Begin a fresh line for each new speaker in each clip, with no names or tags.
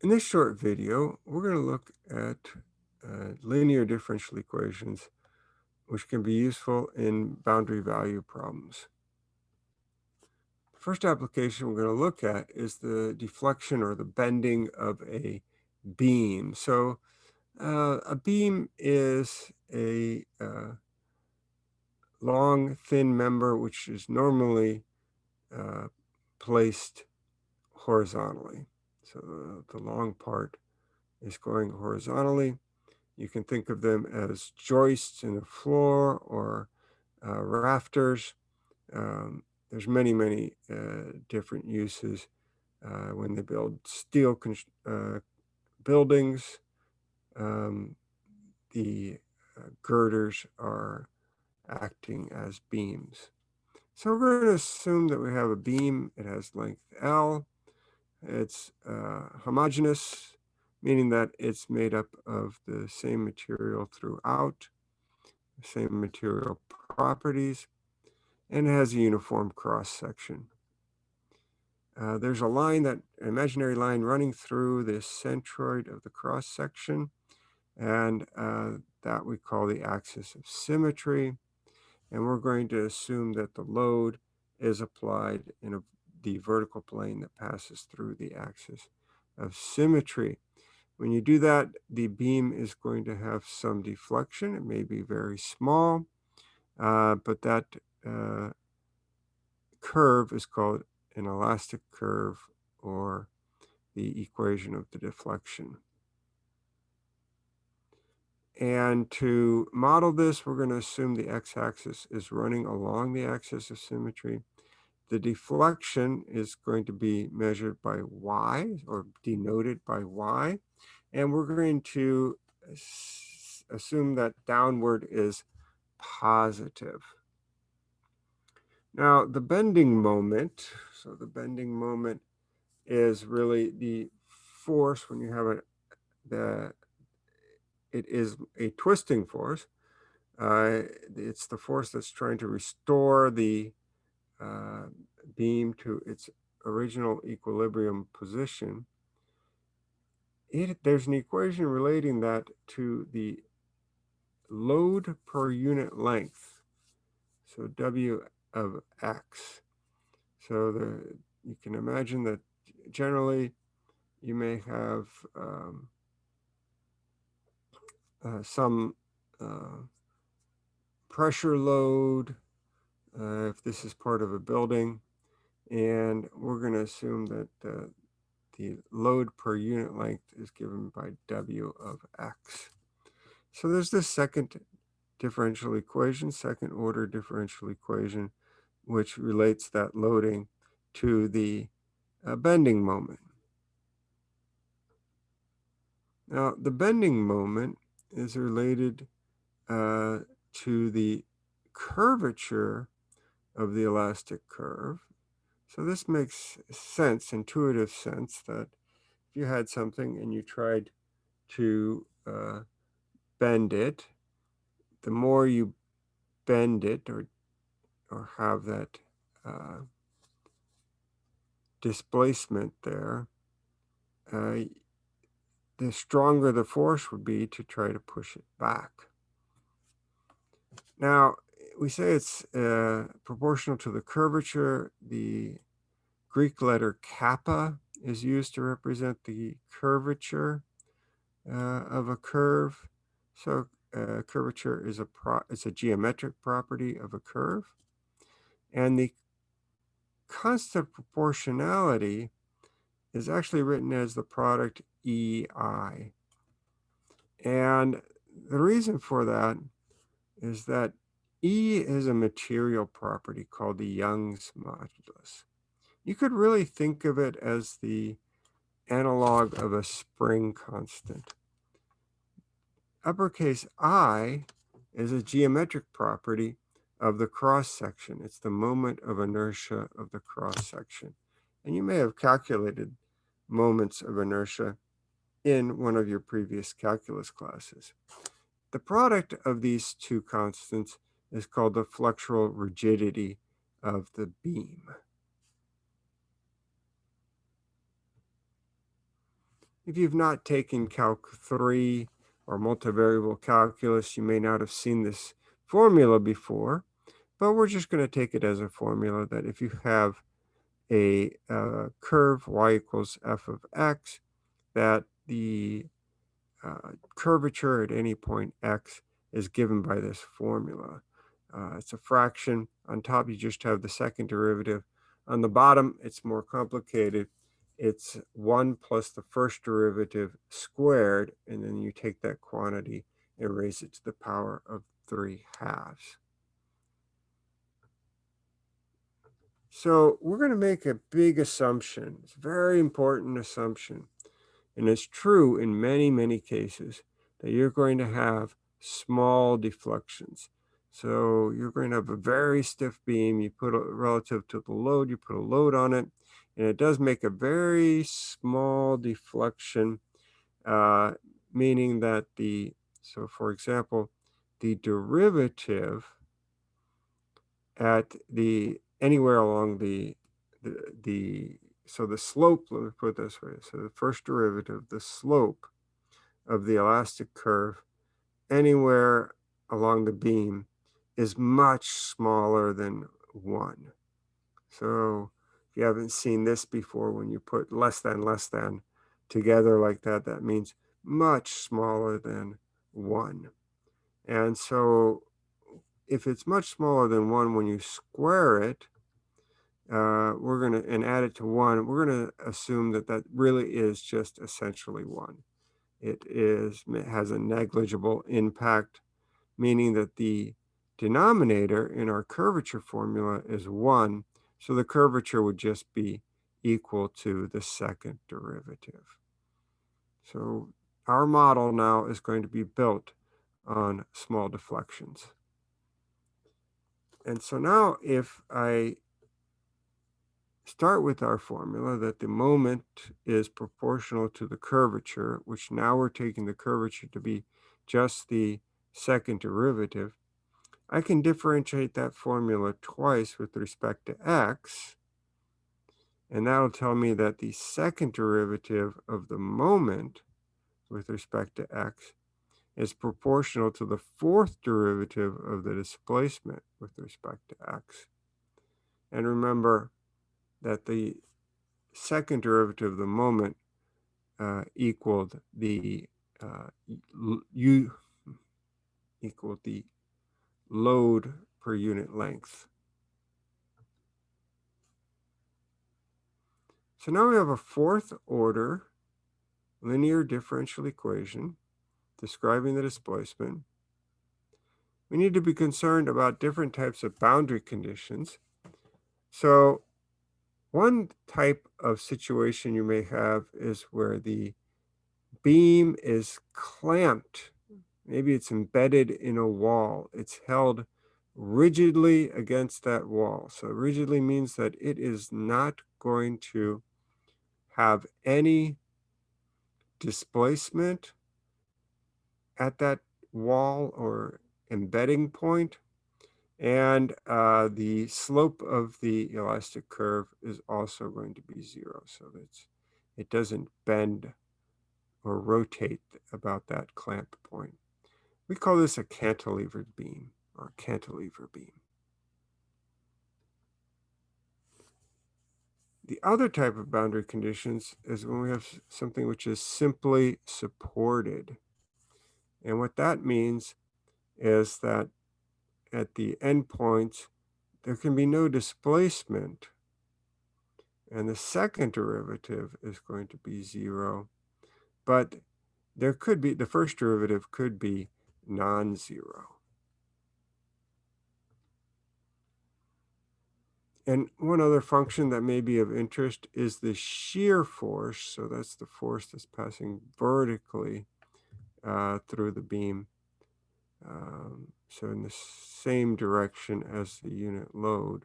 In this short video, we're going to look at uh, linear differential equations, which can be useful in boundary value problems. The first application we're going to look at is the deflection or the bending of a beam. So uh, a beam is a uh, long, thin member which is normally uh, placed horizontally. So the, the long part is going horizontally. You can think of them as joists in the floor or uh, rafters. Um, there's many, many uh, different uses uh, when they build steel uh, buildings. Um, the uh, girders are acting as beams. So we're going to assume that we have a beam. It has length L. It's uh, homogeneous, meaning that it's made up of the same material throughout, same material properties, and has a uniform cross section. Uh, there's a line that, imaginary line running through the centroid of the cross section, and uh, that we call the axis of symmetry. And we're going to assume that the load is applied in a the vertical plane that passes through the axis of symmetry. When you do that, the beam is going to have some deflection. It may be very small, uh, but that uh, curve is called an elastic curve or the equation of the deflection. And to model this, we're going to assume the x-axis is running along the axis of symmetry. The deflection is going to be measured by y or denoted by y. And we're going to assume that downward is positive. Now, the bending moment, so the bending moment is really the force when you have a, the, it is a twisting force. Uh, it's the force that's trying to restore the uh, beam to its original equilibrium position, it, there's an equation relating that to the load per unit length. So W of X. So the you can imagine that generally you may have um, uh, some uh, pressure load uh, if this is part of a building. And we're going to assume that uh, the load per unit length is given by W of X. So there's this second differential equation, second order differential equation, which relates that loading to the uh, bending moment. Now, the bending moment is related uh, to the curvature of the elastic curve. So this makes sense, intuitive sense that if you had something and you tried to uh, bend it, the more you bend it or, or have that uh, displacement there, uh, the stronger the force would be to try to push it back. Now, we say it's uh, proportional to the curvature. The Greek letter kappa is used to represent the curvature uh, of a curve. So uh, curvature is a pro it's a geometric property of a curve. And the constant proportionality is actually written as the product EI. And the reason for that is that E is a material property called the Young's modulus. You could really think of it as the analog of a spring constant. Uppercase I is a geometric property of the cross section. It's the moment of inertia of the cross section. And you may have calculated moments of inertia in one of your previous calculus classes. The product of these two constants is called the flexural rigidity of the beam. If you've not taken Calc 3 or multivariable calculus, you may not have seen this formula before, but we're just going to take it as a formula that if you have a uh, curve y equals f of x, that the uh, curvature at any point x is given by this formula. Uh, it's a fraction. On top, you just have the second derivative. On the bottom, it's more complicated. It's 1 plus the first derivative squared, and then you take that quantity and raise it to the power of 3 halves. So we're going to make a big assumption. It's a very important assumption. And it's true in many, many cases that you're going to have small deflections. So you're going to have a very stiff beam. You put a relative to the load, you put a load on it, and it does make a very small deflection, uh, meaning that the, so for example, the derivative at the, anywhere along the, the, the so the slope, let me put it this way. So the first derivative, the slope of the elastic curve anywhere along the beam is much smaller than one. So if you haven't seen this before, when you put less than less than together like that, that means much smaller than one. And so if it's much smaller than one, when you square it, uh, we're going to, and add it to one, we're going to assume that that really is just essentially one. It is, it has a negligible impact, meaning that the denominator in our curvature formula is one, so the curvature would just be equal to the second derivative. So our model now is going to be built on small deflections. And so now if I start with our formula that the moment is proportional to the curvature, which now we're taking the curvature to be just the second derivative, I can differentiate that formula twice with respect to x, and that'll tell me that the second derivative of the moment with respect to x is proportional to the fourth derivative of the displacement with respect to x. And remember, that the second derivative of the moment uh, equaled the uh, u equaled the load per unit length. So now we have a fourth order linear differential equation describing the displacement. We need to be concerned about different types of boundary conditions. So one type of situation you may have is where the beam is clamped. Maybe it's embedded in a wall. It's held rigidly against that wall. So rigidly means that it is not going to have any displacement at that wall or embedding point. And uh, the slope of the elastic curve is also going to be zero. So that's, it doesn't bend or rotate about that clamp point. We call this a cantilevered beam or cantilever beam. The other type of boundary conditions is when we have something which is simply supported. And what that means is that at the endpoints, there can be no displacement. And the second derivative is going to be zero. But there could be, the first derivative could be non-zero. And one other function that may be of interest is the shear force. So that's the force that's passing vertically uh, through the beam. Um, so in the same direction as the unit load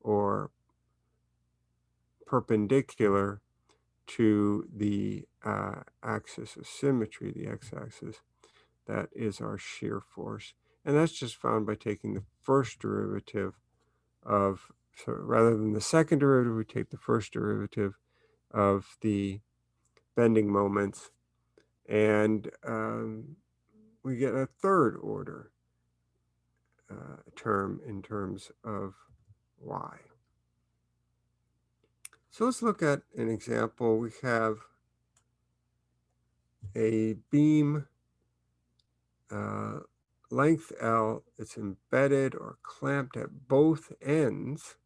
or perpendicular to the uh, axis of symmetry, the x-axis, that is our shear force. And that's just found by taking the first derivative of, so rather than the second derivative, we take the first derivative of the bending moments. And um, we get a third order uh, term in terms of y. So let's look at an example. We have a beam uh, length L, it's embedded or clamped at both ends.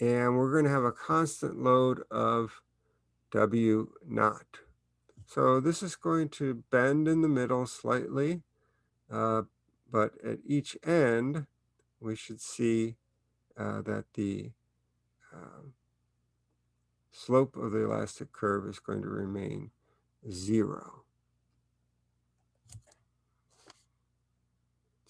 And we're going to have a constant load of W naught. So this is going to bend in the middle slightly, uh, but at each end, we should see uh, that the uh, slope of the elastic curve is going to remain zero.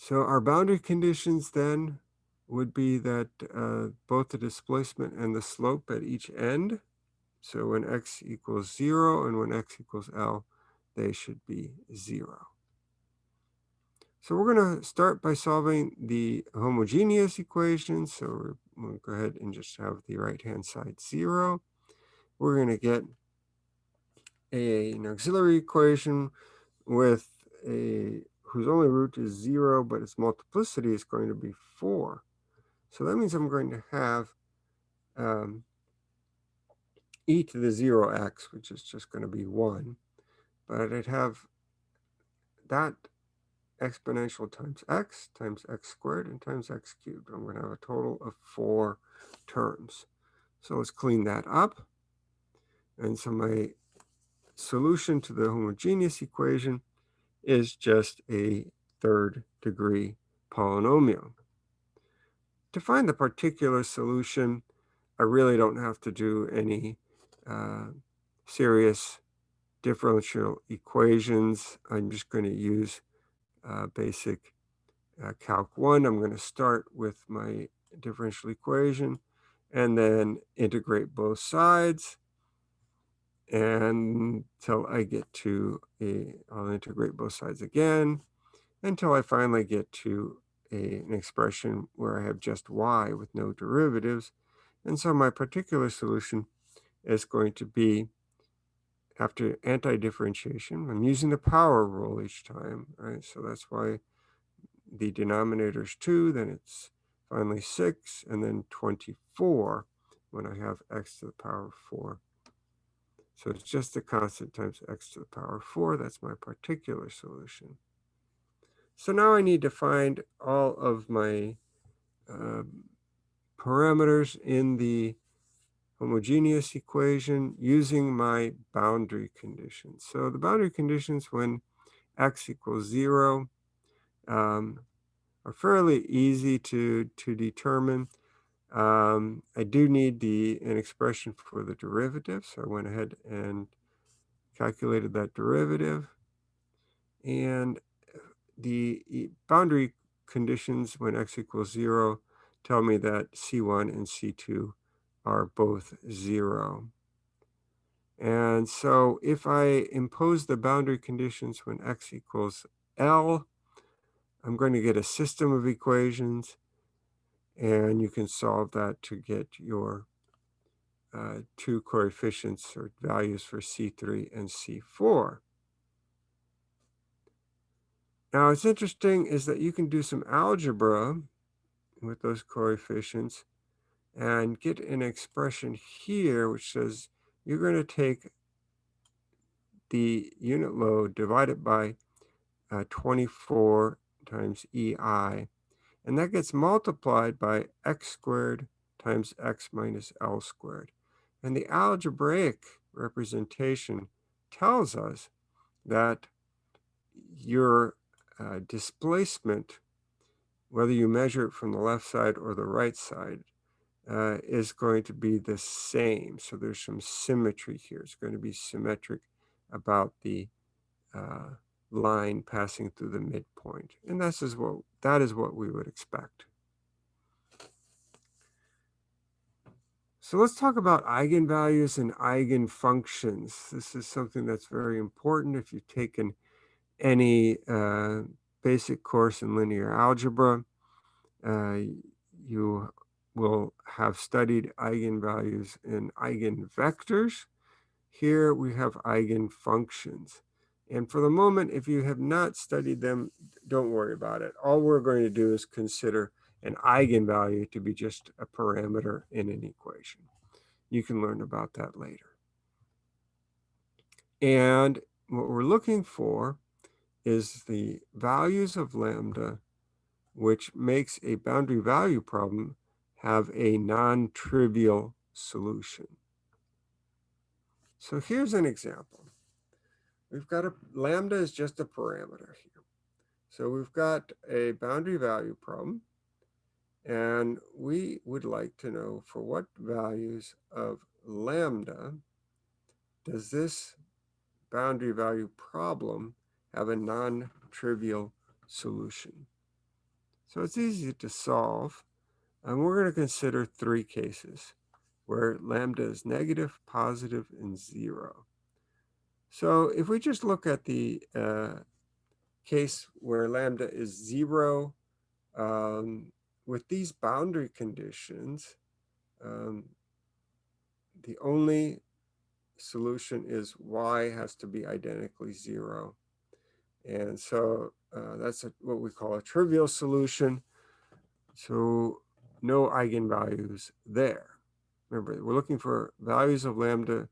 So our boundary conditions then would be that uh, both the displacement and the slope at each end. So when x equals zero and when x equals L, they should be zero. So we're going to start by solving the homogeneous equation. So we'll go ahead and just have the right-hand side zero. We're going to get a, an auxiliary equation with a whose only root is zero, but its multiplicity is going to be four. So that means I'm going to have um, e to the zero x, which is just going to be one, but I'd have that exponential times x times x squared and times x cubed. I'm going to have a total of four terms. So let's clean that up. And so my solution to the homogeneous equation is just a third degree polynomial. To find the particular solution, I really don't have to do any uh, serious differential equations. I'm just going to use uh, basic uh, Calc 1. I'm going to start with my differential equation and then integrate both sides until I get to a, I'll integrate both sides again until I finally get to a, an expression where I have just y with no derivatives. And so my particular solution is going to be after anti-differentiation, I'm using the power rule each time, right? So that's why the denominator is 2, then it's finally 6, and then 24 when I have x to the power of 4. So it's just the constant times x to the power of 4. That's my particular solution. So now I need to find all of my uh, parameters in the homogeneous equation using my boundary conditions. So the boundary conditions when x equals 0 um, are fairly easy to, to determine. Um, I do need the an expression for the derivative, so I went ahead and calculated that derivative. And the boundary conditions when x equals 0 tell me that C1 and C2 are both 0. And so if I impose the boundary conditions when x equals L, I'm going to get a system of equations and you can solve that to get your uh, two coefficients or values for C3 and C4. Now, what's interesting is that you can do some algebra with those coefficients and get an expression here which says you're going to take the unit load divided by uh, 24 times EI and that gets multiplied by x squared times x minus L squared. And the algebraic representation tells us that your uh, displacement, whether you measure it from the left side or the right side, uh, is going to be the same. So there's some symmetry here. It's going to be symmetric about the uh, line passing through the midpoint. And this is what, that is what we would expect. So let's talk about eigenvalues and eigenfunctions. This is something that's very important if you've taken any uh, basic course in linear algebra. Uh, you will have studied eigenvalues and eigenvectors. Here we have eigenfunctions. And for the moment, if you have not studied them, don't worry about it. All we're going to do is consider an eigenvalue to be just a parameter in an equation. You can learn about that later. And what we're looking for is the values of lambda, which makes a boundary value problem have a non-trivial solution. So here's an example. We've got a lambda is just a parameter here. So we've got a boundary value problem. And we would like to know for what values of lambda does this boundary value problem have a non-trivial solution. So it's easy to solve. And we're going to consider three cases where lambda is negative, positive, and zero. So if we just look at the uh, case where lambda is zero, um, with these boundary conditions, um, the only solution is y has to be identically zero. And so uh, that's a, what we call a trivial solution. So no eigenvalues there. Remember, we're looking for values of lambda,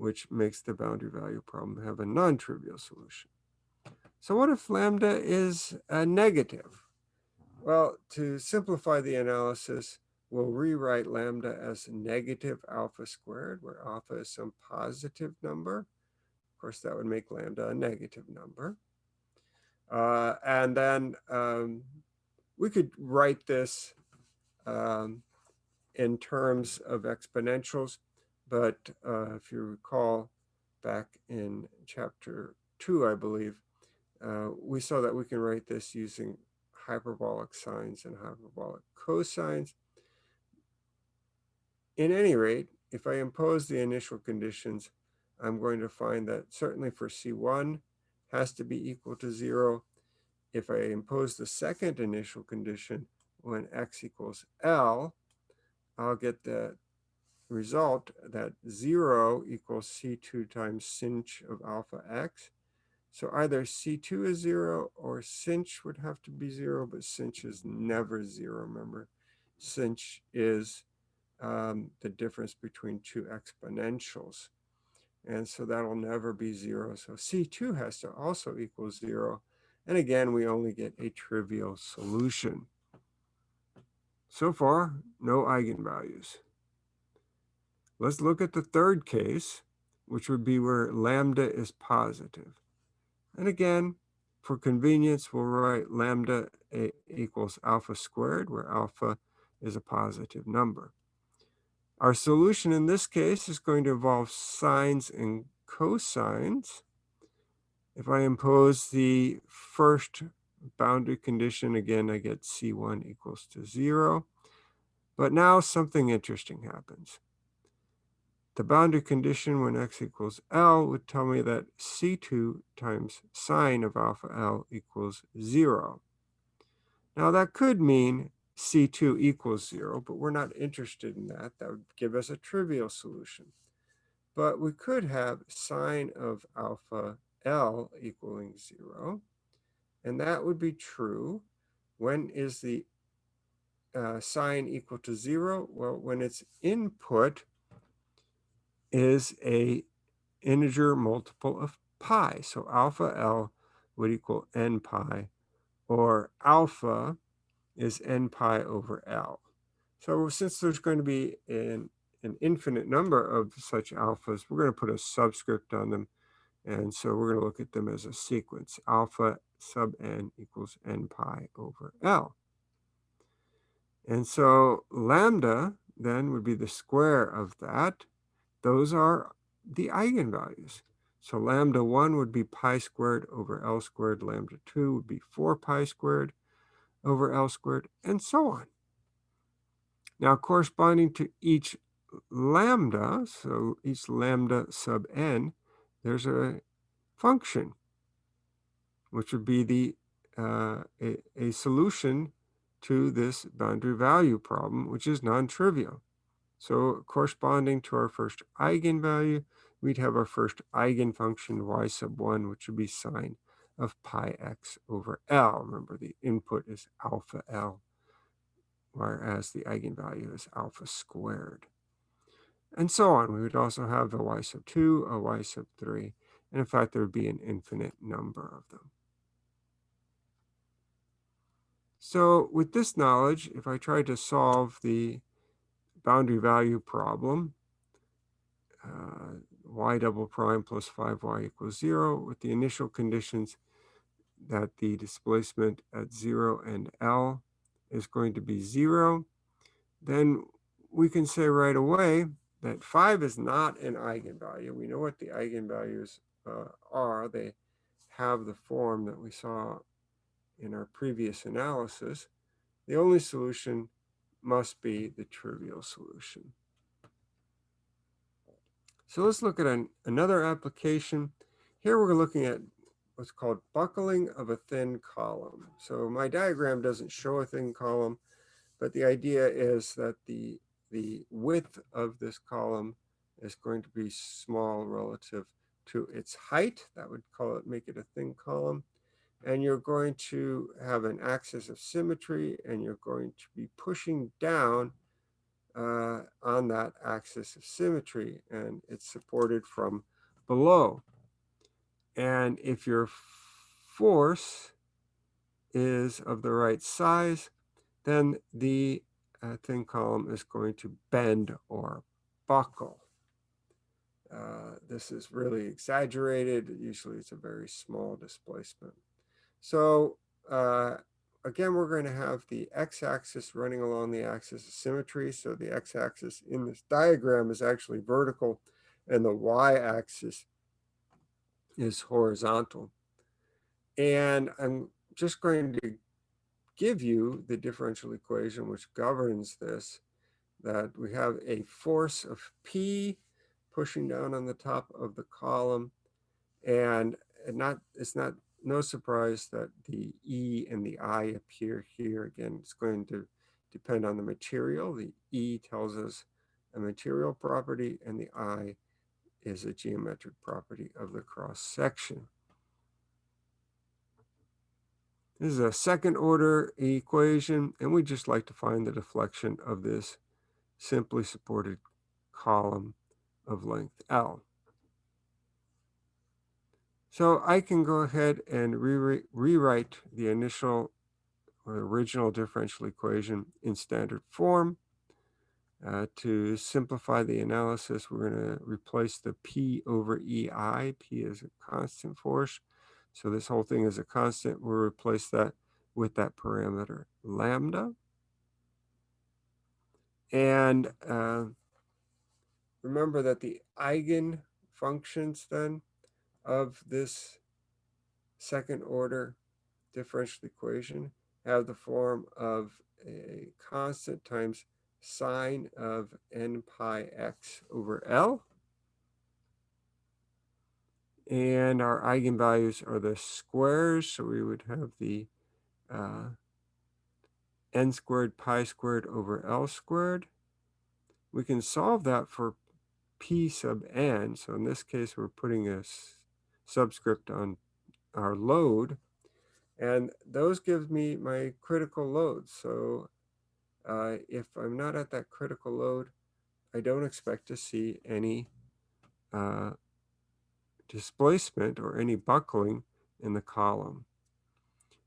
which makes the boundary value problem have a non-trivial solution. So what if lambda is a negative? Well, to simplify the analysis, we'll rewrite lambda as negative alpha squared, where alpha is some positive number. Of course, that would make lambda a negative number. Uh, and then um, we could write this um, in terms of exponentials. But uh, if you recall back in chapter two, I believe, uh, we saw that we can write this using hyperbolic sines and hyperbolic cosines. In any rate, if I impose the initial conditions, I'm going to find that certainly for C1 has to be equal to zero. If I impose the second initial condition when x equals L, I'll get the result that zero equals C2 times sinh of alpha x. So either C2 is zero or sinh would have to be zero, but sinh is never zero, remember. sinh is um, the difference between two exponentials. And so that'll never be zero. So C2 has to also equal zero. And again, we only get a trivial solution. So far, no eigenvalues. Let's look at the third case, which would be where lambda is positive. And again, for convenience, we'll write lambda equals alpha squared, where alpha is a positive number. Our solution in this case is going to involve sines and cosines. If I impose the first boundary condition, again, I get C1 equals to zero. But now something interesting happens. The boundary condition when x equals L would tell me that C2 times sine of alpha L equals zero. Now that could mean C2 equals zero, but we're not interested in that. That would give us a trivial solution. But we could have sine of alpha L equaling zero. And that would be true. When is the uh, sine equal to zero? Well, when its input is a integer multiple of pi. So alpha L would equal n pi, or alpha is n pi over L. So since there's going to be an, an infinite number of such alphas, we're going to put a subscript on them. And so we're going to look at them as a sequence. Alpha sub n equals n pi over L. And so lambda then would be the square of that. Those are the eigenvalues. So lambda 1 would be pi squared over L squared. Lambda 2 would be 4 pi squared over L squared, and so on. Now, corresponding to each lambda, so each lambda sub n, there's a function, which would be the uh, a, a solution to this boundary value problem, which is non-trivial. So corresponding to our first eigenvalue, we'd have our first eigenfunction y sub 1, which would be sine of pi x over L. Remember, the input is alpha L, whereas the eigenvalue is alpha squared. And so on. We would also have a y sub 2, a y sub 3, and in fact, there would be an infinite number of them. So with this knowledge, if I tried to solve the boundary value problem, uh, y double prime plus 5y equals 0 with the initial conditions that the displacement at 0 and L is going to be 0, then we can say right away that 5 is not an eigenvalue. We know what the eigenvalues uh, are. They have the form that we saw in our previous analysis. The only solution must be the trivial solution. So let's look at an, another application. Here we're looking at what's called buckling of a thin column. So my diagram doesn't show a thin column, but the idea is that the, the width of this column is going to be small relative to its height. That would call it, make it a thin column. And you're going to have an axis of symmetry and you're going to be pushing down uh, on that axis of symmetry and it's supported from below. And if your force is of the right size, then the uh, thin column is going to bend or buckle. Uh, this is really exaggerated. Usually it's a very small displacement. So uh, again, we're going to have the x-axis running along the axis of symmetry. So the x-axis in this diagram is actually vertical and the y-axis is horizontal. And I'm just going to give you the differential equation which governs this, that we have a force of P pushing down on the top of the column. And not it's not no surprise that the E and the I appear here. Again, it's going to depend on the material. The E tells us a material property and the I is a geometric property of the cross section. This is a second order equation, and we just like to find the deflection of this simply supported column of length L. So I can go ahead and re rewrite the initial or original differential equation in standard form. Uh, to simplify the analysis, we're going to replace the P over EI. P is a constant force. So this whole thing is a constant. We'll replace that with that parameter lambda. And uh, remember that the eigenfunctions then of this second order differential equation have the form of a constant times sine of n pi x over L. And our eigenvalues are the squares, so we would have the uh, n squared pi squared over L squared. We can solve that for p sub n. So in this case, we're putting a subscript on our load. And those give me my critical loads. So uh, if I'm not at that critical load, I don't expect to see any uh, displacement or any buckling in the column.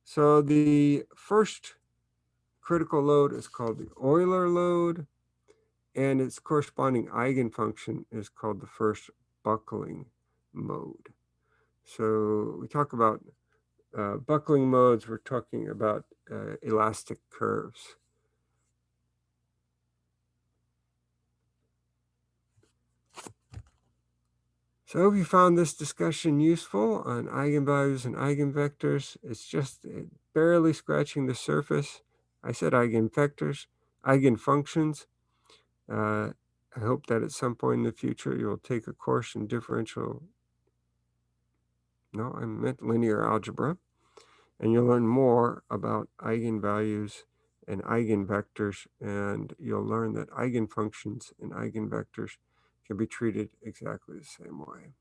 So the first critical load is called the Euler load, and its corresponding eigenfunction is called the first buckling mode. So we talk about uh, buckling modes, we're talking about uh, elastic curves. So I hope you found this discussion useful on eigenvalues and eigenvectors. It's just uh, barely scratching the surface. I said eigenvectors, eigenfunctions. Uh, I hope that at some point in the future you'll take a course in differential no, I meant linear algebra. And you'll learn more about eigenvalues and eigenvectors, and you'll learn that eigenfunctions and eigenvectors can be treated exactly the same way.